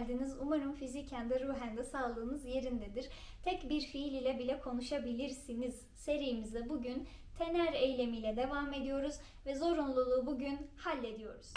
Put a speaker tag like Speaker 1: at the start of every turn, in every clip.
Speaker 1: geldiniz. Umarım fiziken de ruhen de sağlığınız yerindedir. Tek bir fiil ile bile konuşabilirsiniz. Serimize bugün tener eylemiyle devam ediyoruz ve zorunluluğu bugün hallediyoruz.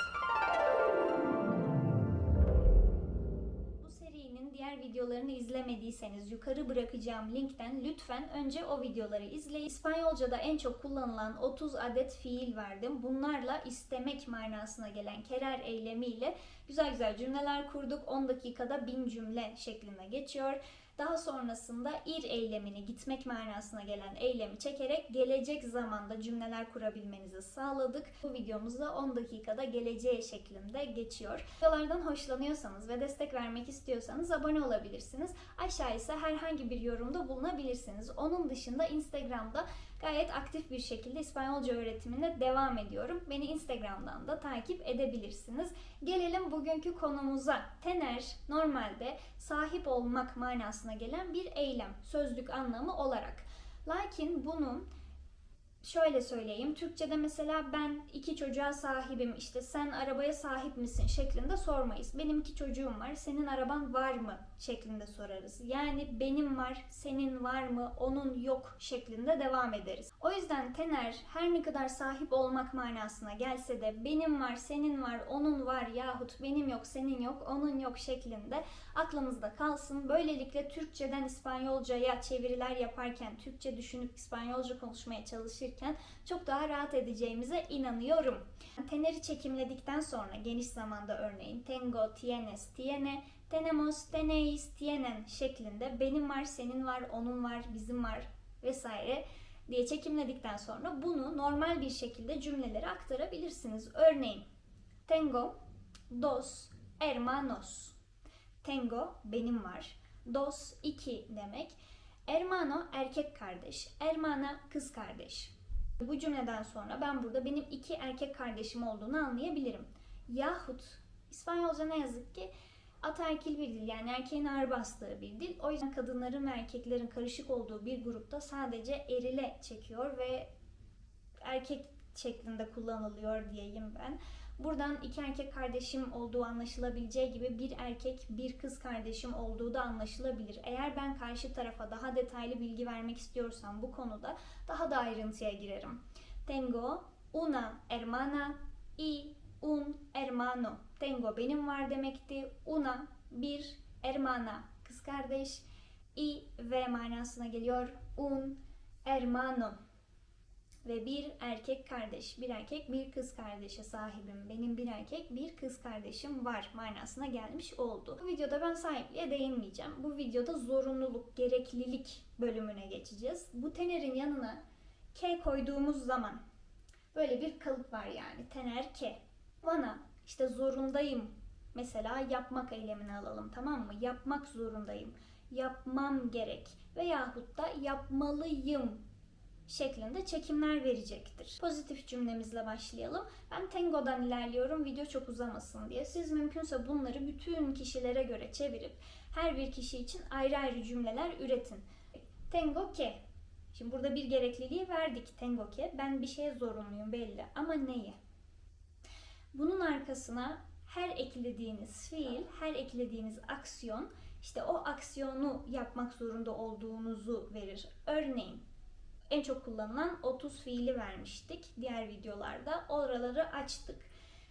Speaker 1: Diğer videolarını izlemediyseniz yukarı bırakacağım linkten lütfen önce o videoları izleyin. İspanyolca'da en çok kullanılan 30 adet fiil verdim. Bunlarla istemek manasına gelen kerer eylemiyle güzel güzel cümleler kurduk. 10 dakikada 1000 cümle şeklinde geçiyor. Daha sonrasında ir eylemini gitmek manasına gelen eylemi çekerek gelecek zamanda cümleler kurabilmenizi sağladık. Bu videomuzda 10 dakikada geleceğe şeklinde geçiyor. Videolardan hoşlanıyorsanız ve destek vermek istiyorsanız abone olabilirsiniz. Aşağı ise herhangi bir yorumda bulunabilirsiniz. Onun dışında Instagram'da gayet aktif bir şekilde İspanyolca öğretimine devam ediyorum. Beni Instagram'dan da takip edebilirsiniz. Gelelim bugünkü konumuza. Tener normalde sahip olmak manasına gelen bir eylem, sözlük anlamı olarak. Lakin bunun şöyle söyleyeyim. Türkçe'de mesela ben iki çocuğa sahibim, işte sen arabaya sahip misin şeklinde sormayız. Benim iki çocuğum var, senin araban var mı şeklinde sorarız. Yani benim var, senin var mı, onun yok şeklinde devam ederiz. O yüzden tener her ne kadar sahip olmak manasına gelse de benim var, senin var, onun var yahut benim yok, senin yok, onun yok şeklinde aklımızda kalsın. Böylelikle Türkçeden İspanyolcaya çeviriler yaparken, Türkçe düşünüp İspanyolca konuşmaya çalışırken çok daha rahat edeceğimize inanıyorum. Teneri çekimledikten sonra geniş zamanda örneğin tengo, tienes, tiene, tenemos, teneis, tienen şeklinde benim var, senin var, onun var, bizim var vesaire diye çekimledikten sonra bunu normal bir şekilde cümlelere aktarabilirsiniz. Örneğin tengo dos hermanos. Tengo benim var. Dos iki demek. Hermano erkek kardeş. Hermana kız kardeş. Bu cümleden sonra ben burada benim iki erkek kardeşim olduğunu anlayabilirim. Yahut İspanyolca ne yazık ki ataerkil bir dil yani erkeğin ağır bastığı bir dil. O yüzden kadınların ve erkeklerin karışık olduğu bir grupta sadece erile çekiyor ve erkek şeklinde kullanılıyor diyeyim ben. Buradan iki erkek kardeşim olduğu anlaşılabileceği gibi bir erkek bir kız kardeşim olduğu da anlaşılabilir. Eğer ben karşı tarafa daha detaylı bilgi vermek istiyorsam bu konuda daha da ayrıntıya girerim. Tengo una hermana y un hermano. Tengo benim var demekti. Una bir hermana kız kardeş. Y ve manasına geliyor. Un hermano ve bir erkek kardeş, bir erkek bir kız kardeşe sahibim. Benim bir erkek bir kız kardeşim var manasına gelmiş oldu. Bu videoda ben sahipliğe değinmeyeceğim. Bu videoda zorunluluk, gereklilik bölümüne geçeceğiz. Bu tenerin yanına K koyduğumuz zaman böyle bir kalıp var yani. Tener K. Bana işte zorundayım. Mesela yapmak eylemini alalım tamam mı? Yapmak zorundayım. Yapmam gerek. Veyahut da yapmalıyım şeklinde çekimler verecektir. Pozitif cümlemizle başlayalım. Ben Tengo'dan ilerliyorum video çok uzamasın diye. Siz mümkünse bunları bütün kişilere göre çevirip her bir kişi için ayrı ayrı cümleler üretin. Tengo ke. Şimdi burada bir gerekliliği verdik Tengo ke. Ben bir şeye zorunluyum belli ama neye? Bunun arkasına her eklediğiniz fiil, her eklediğiniz aksiyon işte o aksiyonu yapmak zorunda olduğunuzu verir. Örneğin en çok kullanılan 30 fiili vermiştik diğer videolarda. Oraları açtık.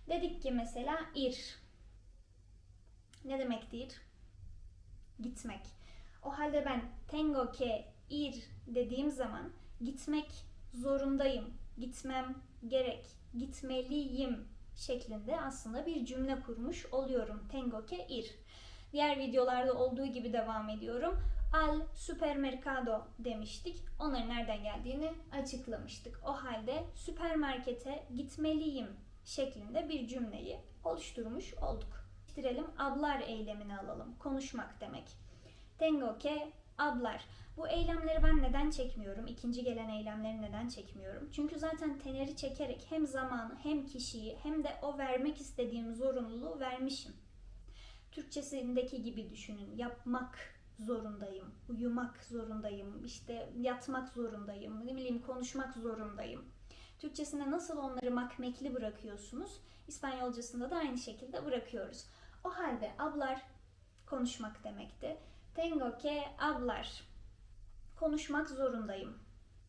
Speaker 1: Dedik ki mesela ir. Ne demektir? Gitmek. O halde ben tengo que ir dediğim zaman gitmek zorundayım, gitmem gerek, gitmeliyim şeklinde aslında bir cümle kurmuş oluyorum. Tengo que ir. Diğer videolarda olduğu gibi devam ediyorum. Al supermercado demiştik. Onların nereden geldiğini açıklamıştık. O halde süpermarkete gitmeliyim şeklinde bir cümleyi oluşturmuş olduk. Bitirelim. Ablar eylemini alalım. Konuşmak demek. Tengo que ablar. Bu eylemleri ben neden çekmiyorum? İkinci gelen eylemleri neden çekmiyorum? Çünkü zaten teneri çekerek hem zamanı hem kişiyi hem de o vermek istediğim zorunluluğu vermişim. Türkçesindeki gibi düşünün. Yapmak zorundayım, uyumak zorundayım, işte yatmak zorundayım, ne bileyim konuşmak zorundayım. Türkçesinde nasıl onları makmekli bırakıyorsunuz, İspanyolcasında da aynı şekilde bırakıyoruz. O halde ablar konuşmak demekti. Tengo que hablar. Konuşmak zorundayım.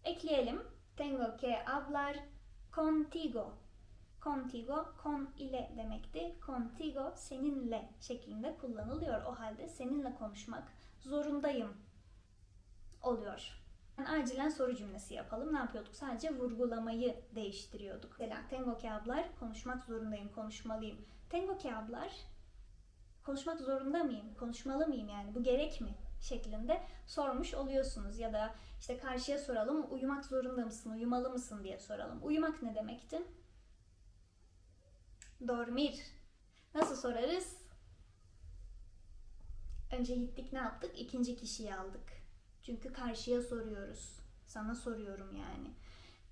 Speaker 1: Ekleyelim. Tengo que hablar contigo. Contigo, con ile demekti. Contigo, seninle şeklinde kullanılıyor. O halde seninle konuşmak zorundayım oluyor. Yani acilen soru cümlesi yapalım. Ne yapıyorduk? Sadece vurgulamayı değiştiriyorduk. Mesela tengo que hablar, konuşmak zorundayım, konuşmalıyım. Tengo que hablar, konuşmak zorunda mıyım, konuşmalı mıyım yani bu gerek mi şeklinde sormuş oluyorsunuz. Ya da işte karşıya soralım, uyumak zorunda mısın, uyumalı mısın diye soralım. Uyumak ne demekti? Dormir. Nasıl sorarız? Önce gittik ne yaptık? İkinci kişiyi aldık. Çünkü karşıya soruyoruz. Sana soruyorum yani.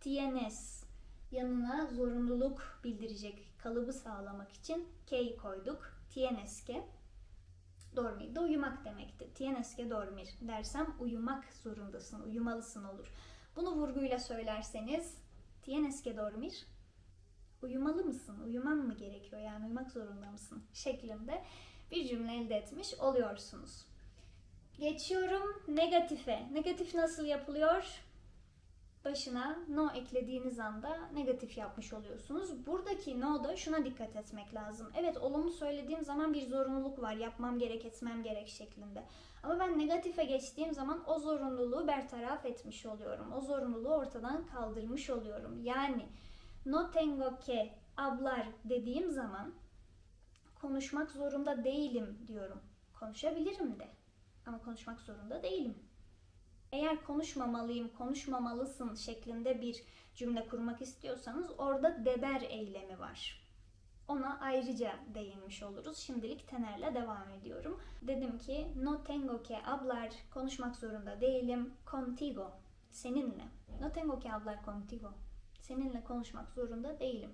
Speaker 1: Tienes yanına zorunluluk bildirecek kalıbı sağlamak için ke'yi koyduk. Que dormir de uyumak demekti. Que dormir dersem uyumak zorundasın, uyumalısın olur. Bunu vurguyla söylerseniz que dormir uyumalı mısın? Uyuman mı gerekiyor? Yani uyumak zorunda mısın? şeklinde bir cümle elde etmiş oluyorsunuz. Geçiyorum negatife. Negatif nasıl yapılıyor? Başına no eklediğiniz anda negatif yapmış oluyorsunuz. Buradaki no da şuna dikkat etmek lazım. Evet olumlu söylediğim zaman bir zorunluluk var. Yapmam gerek, etmem gerek şeklinde. Ama ben negatife geçtiğim zaman o zorunluluğu bertaraf etmiş oluyorum. O zorunluluğu ortadan kaldırmış oluyorum. Yani no tengo que hablar dediğim zaman konuşmak zorunda değilim diyorum. Konuşabilirim de. Ama konuşmak zorunda değilim. Eğer konuşmamalıyım, konuşmamalısın şeklinde bir cümle kurmak istiyorsanız orada deber eylemi var. Ona ayrıca değinmiş oluruz. Şimdilik tenerle devam ediyorum. Dedim ki no tengo que hablar, konuşmak zorunda değilim. Contigo, seninle. No tengo que hablar contigo. Seninle konuşmak zorunda değilim.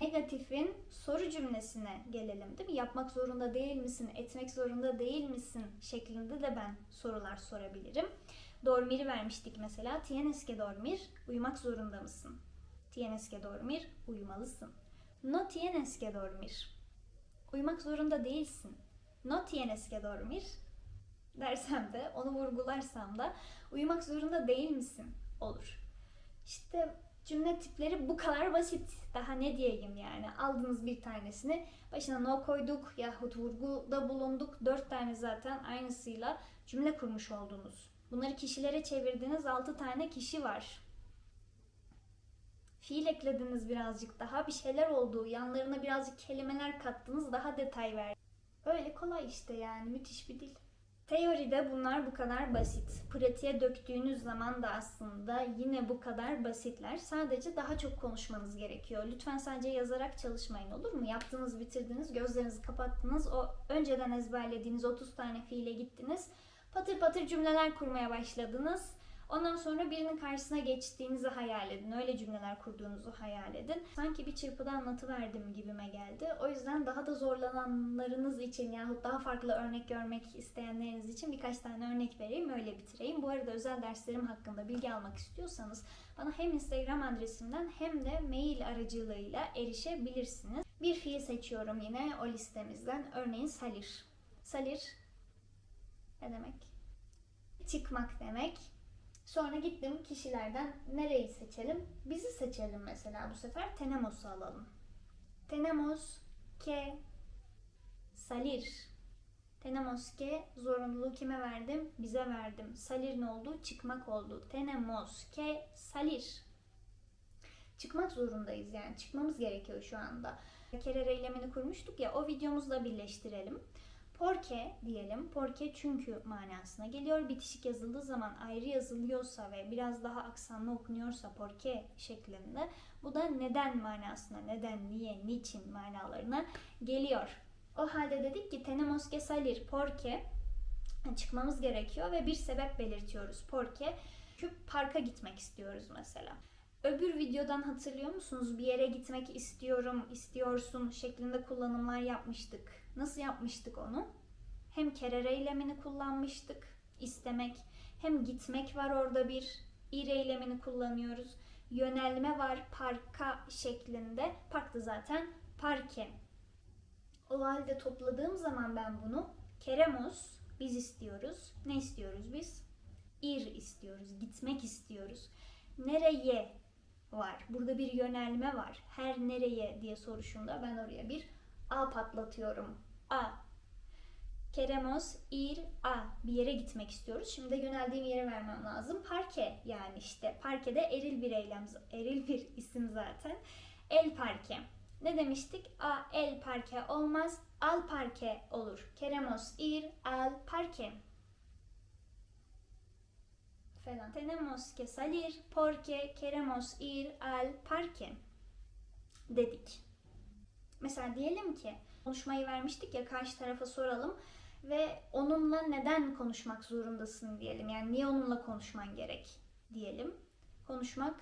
Speaker 1: Negatifin soru cümlesine gelelim değil mi? Yapmak zorunda değil misin, etmek zorunda değil misin şeklinde de ben sorular sorabilirim. Dormir'i vermiştik mesela. Tienes que dormir, uyumak zorunda mısın? Tienes que dormir, uyumalısın. No tienes que dormir, uyumak zorunda değilsin. No tienes que dormir dersem de, onu vurgularsam da uyumak zorunda değil misin olur. İşte cümle tipleri bu kadar basit. Daha ne diyeyim yani. Aldınız bir tanesini başına no koyduk yahut vurguda bulunduk. Dört tane zaten aynısıyla cümle kurmuş oldunuz. Bunları kişilere çevirdiğiniz altı tane kişi var. Fiil eklediniz birazcık daha. Bir şeyler oldu. Yanlarına birazcık kelimeler kattınız. Daha detay ver. Öyle kolay işte yani. Müthiş bir dil. Teoride bunlar bu kadar basit. Pratiğe döktüğünüz zaman da aslında yine bu kadar basitler. Sadece daha çok konuşmanız gerekiyor. Lütfen sadece yazarak çalışmayın olur mu? Yaptınız, bitirdiniz, gözlerinizi kapattınız. O önceden ezberlediğiniz 30 tane fiile gittiniz. Patır patır cümleler kurmaya başladınız. Ondan sonra birinin karşısına geçtiğinizi hayal edin. Öyle cümleler kurduğunuzu hayal edin. Sanki bir çırpıda anlatıverdim gibime geldi. O yüzden daha da zorlananlarınız için yahut daha farklı örnek görmek isteyenleriniz için birkaç tane örnek vereyim. Öyle bitireyim. Bu arada özel derslerim hakkında bilgi almak istiyorsanız bana hem Instagram adresimden hem de mail aracılığıyla erişebilirsiniz. Bir fiil seçiyorum yine o listemizden. Örneğin salir. Salir ne demek? Çıkmak demek. Sonra gittim kişilerden nereyi seçelim? Bizi seçelim mesela bu sefer. Tenemos'u alalım. Tenemos que salir. Tenemos que zorunluluğu kime verdim? Bize verdim. Salir ne oldu? Çıkmak oldu. Tenemos que salir. Çıkmak zorundayız yani. Çıkmamız gerekiyor şu anda. Kerere eylemini kurmuştuk ya o videomuzla birleştirelim. Porque diyelim. Porque çünkü manasına geliyor. Bitişik yazıldığı zaman ayrı yazılıyorsa ve biraz daha aksanlı okunuyorsa porque şeklinde bu da neden manasına, neden, niye, niçin manalarına geliyor. O halde dedik ki tenemos que salir porque çıkmamız gerekiyor ve bir sebep belirtiyoruz. Porque çünkü parka gitmek istiyoruz mesela. Öbür videodan hatırlıyor musunuz? Bir yere gitmek istiyorum, istiyorsun şeklinde kullanımlar yapmıştık. Nasıl yapmıştık onu? Hem kerere eylemini kullanmıştık, istemek. Hem gitmek var orada bir ir eylemini kullanıyoruz. Yönelme var parka şeklinde. Parkta zaten parke. O halde topladığım zaman ben bunu Keremos biz istiyoruz. Ne istiyoruz biz? Ir istiyoruz. Gitmek istiyoruz. Nereye var? Burada bir yönelme var. Her nereye diye soruşunda ben oraya bir A patlatıyorum. A. Queremos ir a. Bir yere gitmek istiyoruz. Şimdi de yöneldiğim yere vermem lazım. Parke yani işte. Parke de eril bir eylem. Eril bir isim zaten. El parke. Ne demiştik? A el parke olmaz. Al parke olur. Queremos ir al parque. Falan. Tenemos que salir porque queremos ir al parque. Dedik. Mesela diyelim ki konuşmayı vermiştik ya karşı tarafa soralım ve onunla neden konuşmak zorundasın diyelim. Yani niye onunla konuşman gerek diyelim. Konuşmak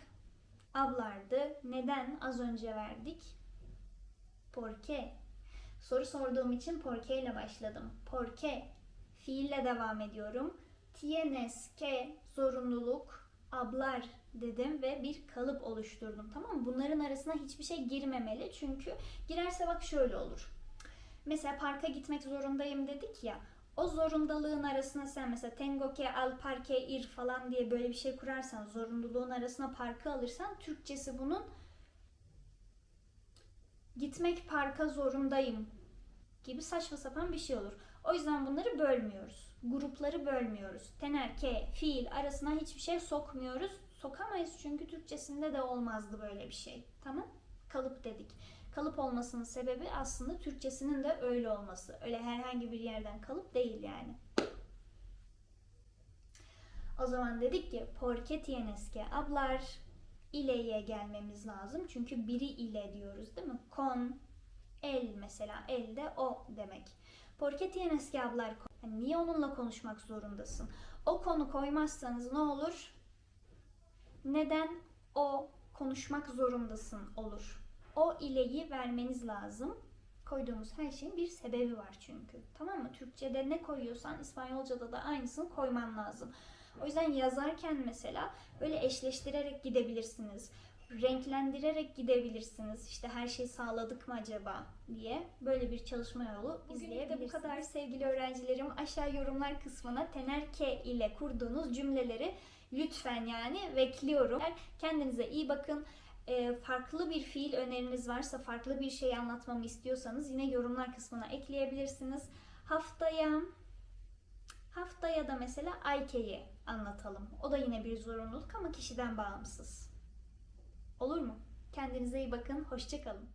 Speaker 1: ablardı. Neden az önce verdik? Porque. Soru sorduğum için porque ile başladım. Porque. Fiille devam ediyorum. Tienes que zorunluluk ablar dedim ve bir kalıp oluşturdum. Tamam mı? Bunların arasına hiçbir şey girmemeli. Çünkü girerse bak şöyle olur. Mesela parka gitmek zorundayım dedik ya. O zorundalığın arasına sen mesela tengo que al parque ir falan diye böyle bir şey kurarsan zorunluluğun arasına parkı alırsan Türkçesi bunun gitmek parka zorundayım gibi saçma sapan bir şey olur. O yüzden bunları bölmüyoruz. Grupları bölmüyoruz. Tener, ke, fiil arasına hiçbir şey sokmuyoruz. Sokamayız çünkü Türkçesinde de olmazdı böyle bir şey. Tamam? Kalıp dedik. Kalıp olmasının sebebi aslında Türkçesinin de öyle olması. Öyle herhangi bir yerden kalıp değil yani. O zaman dedik ki porque tienes que hablar ile'ye gelmemiz lazım. Çünkü biri ile diyoruz değil mi? Con, el mesela. El de o demek. Porque tienes que hablar. Yani niye onunla konuşmak zorundasın? O konu koymazsanız ne olur? Neden o konuşmak zorundasın olur. O ileyi vermeniz lazım. Koyduğumuz her şeyin bir sebebi var çünkü. Tamam mı? Türkçe'de ne koyuyorsan İspanyolca'da da aynısını koyman lazım. O yüzden yazarken mesela böyle eşleştirerek gidebilirsiniz. Renklendirerek gidebilirsiniz. İşte her şeyi sağladık mı acaba diye böyle bir çalışma yolu izleyebilirsiniz. bu kadar sevgili öğrencilerim. Aşağı yorumlar kısmına tenerke ile kurduğunuz cümleleri lütfen yani bekliyorum. Kendinize iyi bakın. Farklı bir fiil öneriniz varsa, farklı bir şey anlatmamı istiyorsanız yine yorumlar kısmına ekleyebilirsiniz. Haftaya haftaya da mesela Ayke'yi anlatalım. O da yine bir zorunluluk ama kişiden bağımsız. Olur mu? Kendinize iyi bakın. Hoşçakalın.